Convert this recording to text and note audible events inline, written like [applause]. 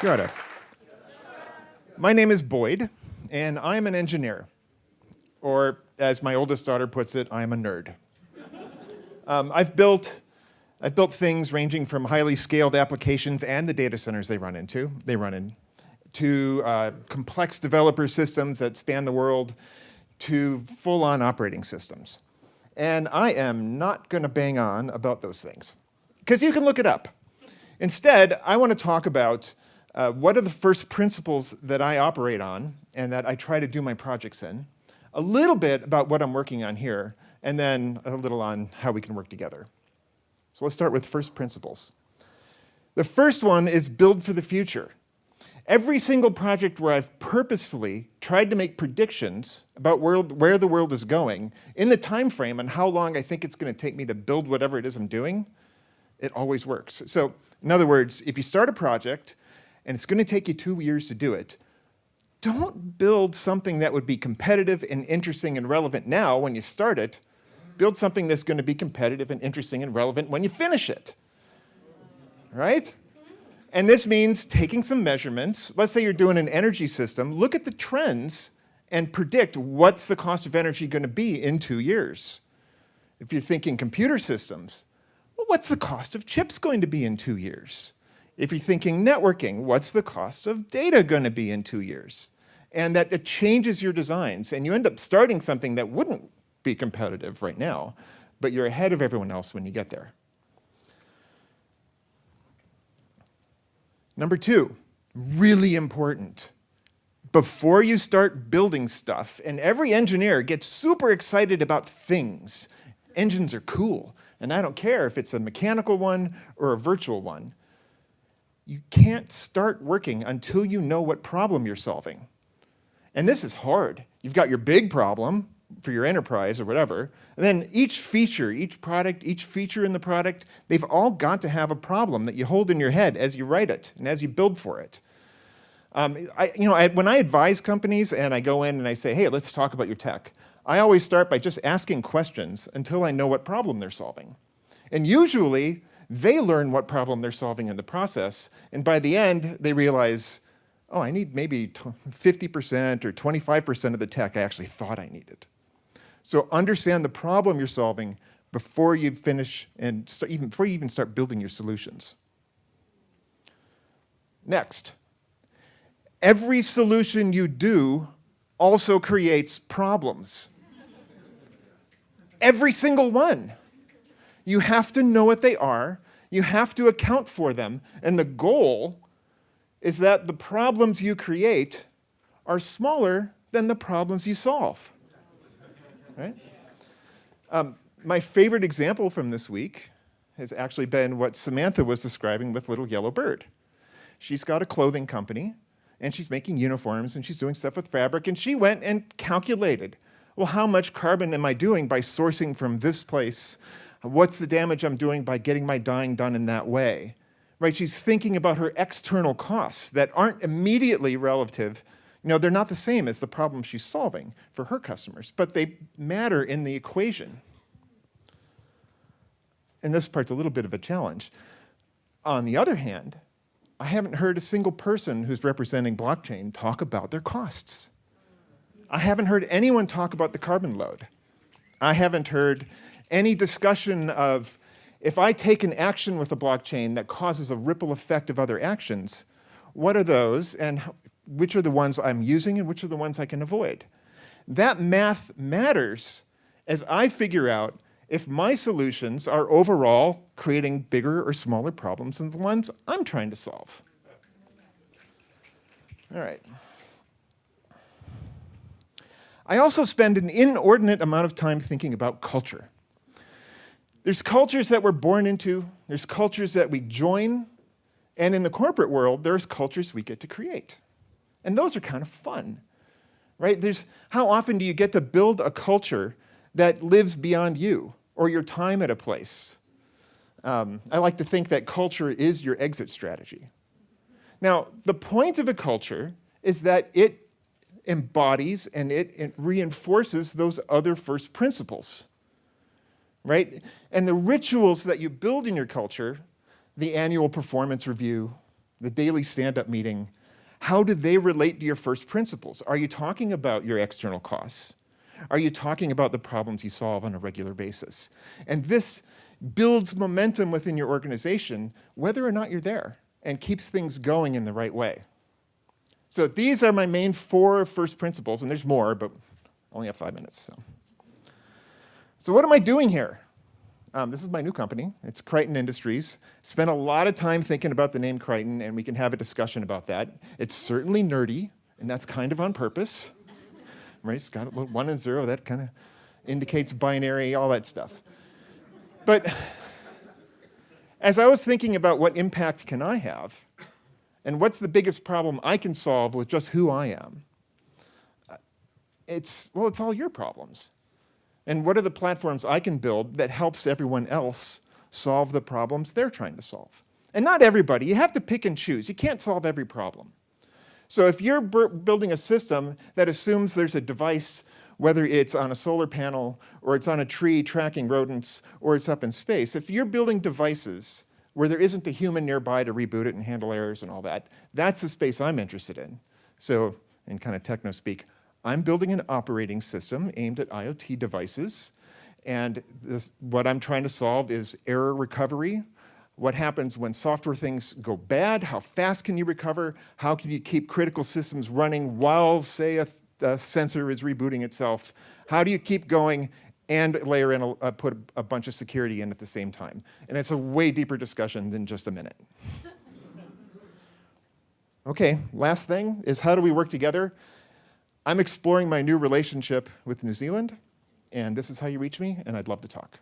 Kia ora. My name is Boyd, and I'm an engineer. Or, as my oldest daughter puts it, I'm a nerd. Um, I've, built, I've built things ranging from highly scaled applications and the data centers they run into, they run in, to uh, complex developer systems that span the world, to full-on operating systems. And I am not going to bang on about those things, because you can look it up. Instead, I want to talk about uh, what are the first principles that I operate on and that I try to do my projects in, a little bit about what I'm working on here, and then a little on how we can work together. So let's start with first principles. The first one is build for the future. Every single project where I've purposefully tried to make predictions about where, where the world is going in the time frame and how long I think it's going to take me to build whatever it is I'm doing, it always works. So in other words, if you start a project and it's going to take you two years to do it, don't build something that would be competitive and interesting and relevant now when you start it. Build something that's going to be competitive and interesting and relevant when you finish it. Right? And this means taking some measurements. Let's say you're doing an energy system. Look at the trends and predict what's the cost of energy going to be in two years. If you're thinking computer systems, well, what's the cost of chips going to be in two years? If you're thinking networking, what's the cost of data going to be in two years? And that it changes your designs, and you end up starting something that wouldn't be competitive right now, but you're ahead of everyone else when you get there. Number two, really important. Before you start building stuff, and every engineer gets super excited about things. Engines are cool, and I don't care if it's a mechanical one or a virtual one. You can't start working until you know what problem you're solving. And this is hard. You've got your big problem, for your enterprise or whatever. And then each feature, each product, each feature in the product, they've all got to have a problem that you hold in your head as you write it and as you build for it. Um, I, you know, I, when I advise companies and I go in and I say, hey, let's talk about your tech, I always start by just asking questions until I know what problem they're solving. And usually, they learn what problem they're solving in the process, and by the end, they realize, oh, I need maybe 50% or 25% of the tech I actually thought I needed. So understand the problem you're solving before you finish and start, even before you even start building your solutions. Next, every solution you do also creates problems. every single one. You have to know what they are, you have to account for them, and the goal is that the problems you create are smaller than the problems you solve right? Um, my favorite example from this week has actually been what Samantha was describing with Little Yellow Bird. She's got a clothing company, and she's making uniforms, and she's doing stuff with fabric, and she went and calculated, well, how much carbon am I doing by sourcing from this place? What's the damage I'm doing by getting my dyeing done in that way? Right, she's thinking about her external costs that aren't immediately relative you know, they're not the same as the problem she's solving for her customers, but they matter in the equation. And this part's a little bit of a challenge. On the other hand, I haven't heard a single person who's representing blockchain talk about their costs. I haven't heard anyone talk about the carbon load. I haven't heard any discussion of if I take an action with a blockchain that causes a ripple effect of other actions, what are those and which are the ones I'm using and which are the ones I can avoid. That math matters as I figure out if my solutions are overall creating bigger or smaller problems than the ones I'm trying to solve. All right. I also spend an inordinate amount of time thinking about culture. There's cultures that we're born into, there's cultures that we join, and in the corporate world, there's cultures we get to create. And those are kind of fun, right? There's, how often do you get to build a culture that lives beyond you or your time at a place? Um, I like to think that culture is your exit strategy. Now, the point of a culture is that it embodies and it, it reinforces those other first principles, right? And the rituals that you build in your culture, the annual performance review, the daily stand-up meeting, how do they relate to your first principles? Are you talking about your external costs? Are you talking about the problems you solve on a regular basis? And this builds momentum within your organization, whether or not you're there, and keeps things going in the right way. So these are my main four first principles, and there's more, but I only have five minutes. So, so what am I doing here? Um, this is my new company. It's Kry10 Industries. Spent a lot of time thinking about the name Kry10, and we can have a discussion about that. It's certainly nerdy, and that's kind of on purpose. Right? It's got one and zero. That kind of indicates binary, all that stuff. But as I was thinking about what impact can I have, and what's the biggest problem I can solve with just who I am, it's, well, it's all your problems. And what are the platforms I can build that helps everyone else solve the problems they're trying to solve? And not everybody, you have to pick and choose. You can't solve every problem. So if you're building a system that assumes there's a device, whether it's on a solar panel, or it's on a tree tracking rodents, or it's up in space, if you're building devices where there isn't a human nearby to reboot it and handle errors and all that, that's the space I'm interested in. So in kind of techno speak, I'm building an operating system aimed at IoT devices. And this, what I'm trying to solve is error recovery. What happens when software things go bad? How fast can you recover? How can you keep critical systems running while, say, a, a sensor is rebooting itself? How do you keep going and layer in, a, uh, put a bunch of security in at the same time? And it's a way deeper discussion than just a minute. [laughs] okay, last thing is how do we work together? I'm exploring my new relationship with New Zealand, and this is how you reach me, and I'd love to talk.